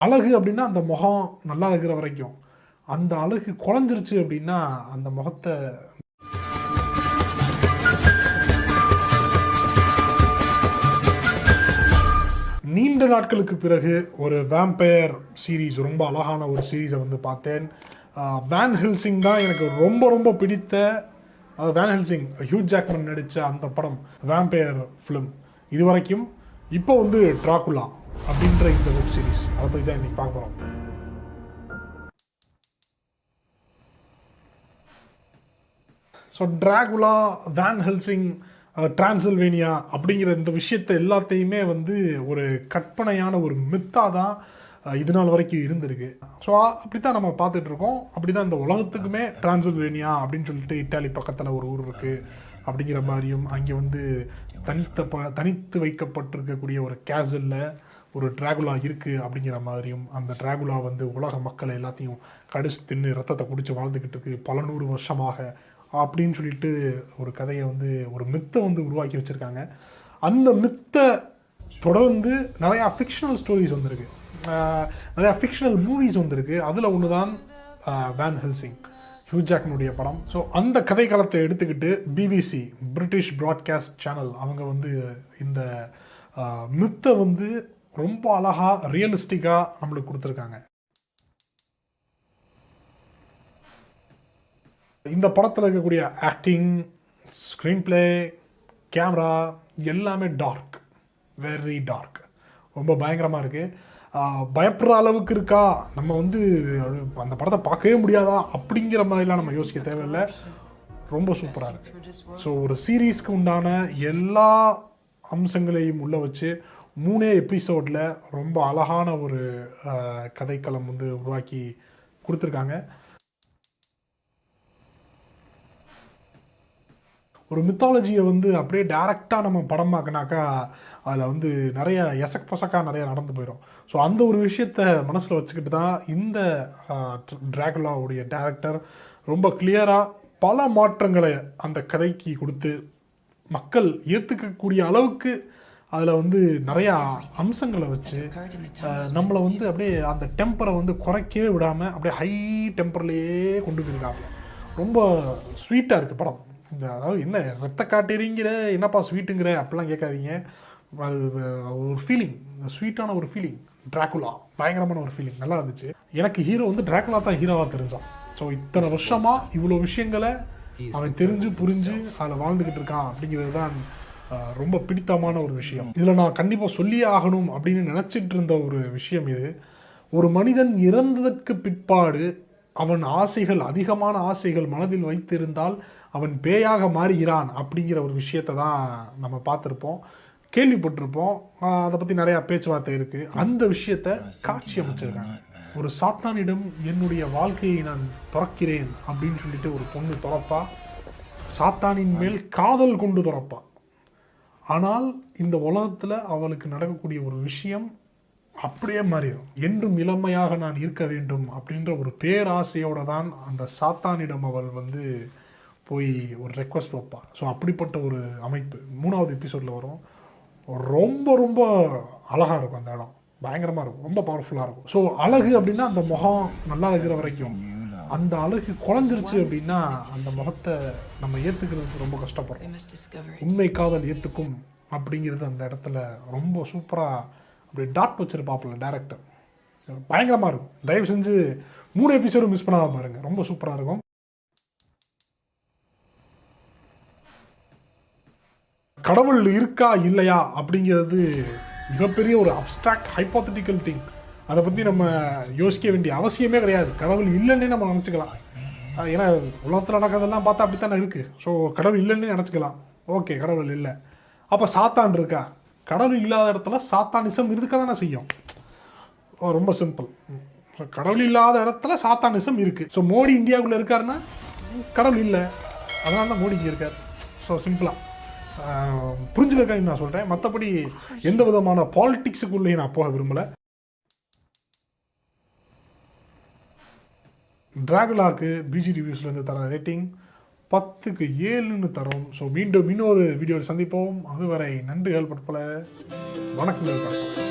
அழகு அப்படின்னா அந்த முகம் நல்லா இருக்கிற வரைக்கும். அந்த அழகு குறைஞ்சிருச்சு அப்படின்னா அந்த முகத்தை நீண்ட நாட்களுக்கு பிறகு ஒரு வேம்பயர் சீரீஸ் ரொம்ப அழகான ஒரு சீரீஸை வந்து பார்த்தேன். வேன் ஹில்சிங் தான் எனக்கு ரொம்ப ரொம்ப பிடித்த வேன் ஹில்சிங் ஹியூஜ் ஜாக்மன் நடித்த அந்த படம் வேம்பயர் ஃபிலிம் இது வரைக்கும் இப்போ வந்து ட்ராகுலா அப்படின்ற இந்த வெப் சீரிஸ் அதை பற்றி தான் இன்னைக்கு பார்க்க போகிறோம் so Dracula Van Helsing Transylvania அப்படிங்கிற இந்த விஷயத்தை எல்லாத்தையுமே வந்து ஒரு கற்பனையான ஒரு மித்தாக தான் uh, இது நாள் வரைக்கும் இருந்திருக்கு. ஸோ அப்படி தான் நம்ம பார்த்துட்டு இருக்கோம். அப்படி தான் இந்த உலகத்துக்குமே டிரான்சில்வேனியா அப்படின்னு சொல்லிட்டு இட்டாலி பக்கத்தில் ஒரு ஊர் இருக்குது அப்படிங்கிற மாதிரியும் அங்கே வந்து தனித்த ப தனித்து வைக்கப்பட்டிருக்கக்கூடிய ஒரு கேசலில் ஒரு ட்ராகுலா இருக்குது அப்படிங்கிற மாதிரியும் அந்த ட்ராகுலா வந்து உலக மக்களை எல்லாத்தையும் கடிச்சு தின்னு ரத்தத்தை குடித்து வாழ்ந்துக்கிட்டு இருக்கு பல நூறு வருஷமாக அப்படின்னு சொல்லிட்டு ஒரு கதையை வந்து ஒரு மித்தை வந்து உருவாக்கி வச்சுருக்காங்க. அந்த மித்தை தொடர்ந்து நிறையா ஃபிக்ஷனல் ஸ்டோரிஸ் வந்திருக்கு. நிறையா ஃபிக்ஷனல் மூவிஸ் வந்திருக்கு. அதில் ஒன்று தான் வேன் ஹெல்சிங் ஹியூஜாக்னுடைய படம். ஸோ அந்த கதை காலத்தை எடுத்துக்கிட்டு பிபிசி பிரிட்டிஷ் ப்ராட்காஸ்ட் சேனல் அவங்க வந்து இந்த மித்தை வந்து ரொம்ப அழகாக ரியலிஸ்டிக்காக நம்மளுக்கு கொடுத்துருக்காங்க. இந்த படத்தில் இருக்கக்கூடிய ஆக்டிங் ஸ்க்ரீன் ப்ளே கேமரா எல்லாமே டார்க் வெரி டார்க் ரொம்ப பயங்கரமாக இருக்குது பயப்படுற அளவுக்கு இருக்கா? நம்ம வந்து அந்த படத்தை பார்க்கவே முடியாதா? அப்படிங்கிற மாதிரிலாம் நம்ம யோசிக்க தேவையில்லை. ரொம்ப சூப்பராக இருக்குது ஸோ ஒரு சீரீஸ்க்கு உண்டான எல்லா அம்சங்களையும் உள்ள வச்சு மூணே எபிசோடில் ரொம்ப அழகான ஒரு கதைக்களம் வந்து உருவாக்கி கொடுத்துருக்காங்க. ஒரு மித்தாலஜியை வந்து அப்படியே டேரெக்டாக நம்ம படமாக்கினாக்கா அதில் வந்து நிறைய எசக் பசக்காக நிறைய நடந்து போயிடும் ஸோ அந்த ஒரு விஷயத்த மனசில் வச்சுக்கிட்டு தான் இந்த டிராகுலாவுடைய டேரக்டர் ரொம்ப கிளியராக பல மாற்றங்களை அந்த கதைக்கு கொடுத்து மக்கள் ஏற்றுக்கக்கூடிய அளவுக்கு அதில் வந்து நிறையா அம்சங்களை வச்சு நம்மளை வந்து அப்படியே அந்த டெம்பரை வந்து குறைக்கவே விடாமல் அப்படியே ஹை டெம்பர்லேயே கொண்டு போயிருக்காங்க. ரொம்ப ஸ்வீட்டாக இருக்குது படம். இந்த அதாவது என்ன ரத்த காட்டேரிங்கிற என்னப்பா ஸ்வீட்டுங்கிற அப்படிலாம் கேட்காதீங்க. அது ஒரு ஃபீலிங் ஸ்வீட்டான ஒரு ஃபீலிங் ட்ராகுலா பயங்கரமான ஒரு ஃபீலிங் நல்லா இருந்துச்சு. எனக்கு ஹீரோ வந்து ட்ராகுலா தான் ஹீரோவாக தெரிஞ்சான். ஸோ இத்தனை வருஷமாக இவ்வளோ விஷயங்களை அவன் தெரிஞ்சு புரிஞ்சு அதில் வாழ்ந்துக்கிட்டு இருக்கான் அப்படிங்கிறது தான் ரொம்ப பிடித்தமான ஒரு விஷயம். இதில் நான் கண்டிப்பாக சொல்லியே ஆகணும் அப்படின்னு நினச்சிட்டு இருந்த ஒரு விஷயம் இது. ஒரு மனிதன் இறந்ததற்கு பிற்பாடு அவன் ஆசைகள் அதிகமான ஆசைகள் மனதில் வைத்திருந்தால் அவன் பேயாக மாறுகிறான் அப்படிங்கிற ஒரு விஷயத்தை தான் நம்ம பார்த்துருப்போம். கேள்விப்பட்டிருப்போம். அதை பற்றி நிறையா பேச்சுவார்த்தை இருக்குது அந்த விஷயத்தை காட்சி அமைச்சிருக்காங்க. ஒரு சாத்தானிடம் என்னுடைய வாழ்க்கையை நான் துறக்கிறேன் அப்படின்னு சொல்லிட்டு ஒரு பொண்ணு துறப்பா. சாத்தானின் மேல் காதல் கொண்டு துறப்பா. ஆனால் இந்த உலகத்தில் அவளுக்கு நடக்கக்கூடிய ஒரு விஷயம் அப்படியே மாறிடும் என்றும் இளமையாக நான் இருக்க வேண்டும் அப்படின்ற ஒரு பேராசையோட தான் அந்த சாத்தானிடம் அவள் வந்து போய் ஒரு ரெக்வஸ்ட் வைப்பாள் ஸோ அப்படிப்பட்ட ஒரு அமைப்பு. மூணாவது எபிசோடில் வரும். ரொம்ப ரொம்ப அழகாக இருக்கும் அந்த இடம். பயங்கரமாக இருக்கும். ரொம்ப பவர்ஃபுல்லாக இருக்கும். ஸோ அழகு அப்படின்னா அந்த முகம் நல்லா இருக்கிற வரைக்கும். அந்த அழகு குறைஞ்சிருச்சு அப்படின்னா அந்த முகத்தை நம்ம ஏற்றுக்கிறதுக்கு ரொம்ப கஷ்டப்படுறோம். உண்மை காதல் ஏற்றுக்கும் அப்படிங்கிறது அந்த இடத்துல ரொம்ப சூப்பராக அப்படி டாட் வச்சிருப்பாப்புல டேரக்டர் பயங்கரமாக இருக்கும். தயவு செஞ்சு மூணு எபிசோடு மிஸ் பண்ணாம பாருங்க. ரொம்ப சூப்பராக இருக்கும். கடவுள் இருக்கா இல்லையா அப்படிங்கிறது மிகப்பெரிய ஒரு அப்டிராக்ட் ஹைப்போத்தட்டிக்கல் திங் அதை பற்றி நம்ம யோசிக்க வேண்டிய அவசியமே கிடையாது. கடவுள் இல்லைன்னே நம்ம நினச்சிக்கலாம். ஏன்னா உலகத்தில் நடக்கிறதெல்லாம் பார்த்தா அப்படித்தானே இருக்குது ஸோ கடவுள் இல்லைன்னே நினச்சிக்கலாம். ஓகே கடவுள் இல்லை. அப்போ சாத்தான் இருக்கா? கடவுள் இல்லாத இடத்துல சாத்தானிசம் இருக்க தானே செய்யும் ரொம்ப சிம்பிள் கடவுள் இல்லாத இடத்துல சாத்தானிசம் இருக்குது ஸோ மோடி இந்தியாவுக்குள்ளே இருக்காருன்னா கடவுள் இல்லை. அதனால தான் மோடிக்கு இருக்கார். ஸோ சிம்பிளாக புரிஞ்சுக்கிறேன்னு நான் சொல்கிறேன் மற்றபடி எந்த விதமான பாலிட்டிக்ஸுக்குள்ளேயும் நான் போக விரும்பலை. ட்ராகுலாக்கு பிஜி ரிவ்யூஸ்லேருந்து தர ரேட்டிங் பத்துக்கு ஏழுன்னு தரோம். ஸோ மீண்டும் இன்னொரு வீடியோவில் சந்திப்போம். அதுவரை நன்றிகள் பற்பல. வணக்கங்கள். பார்ப்போம்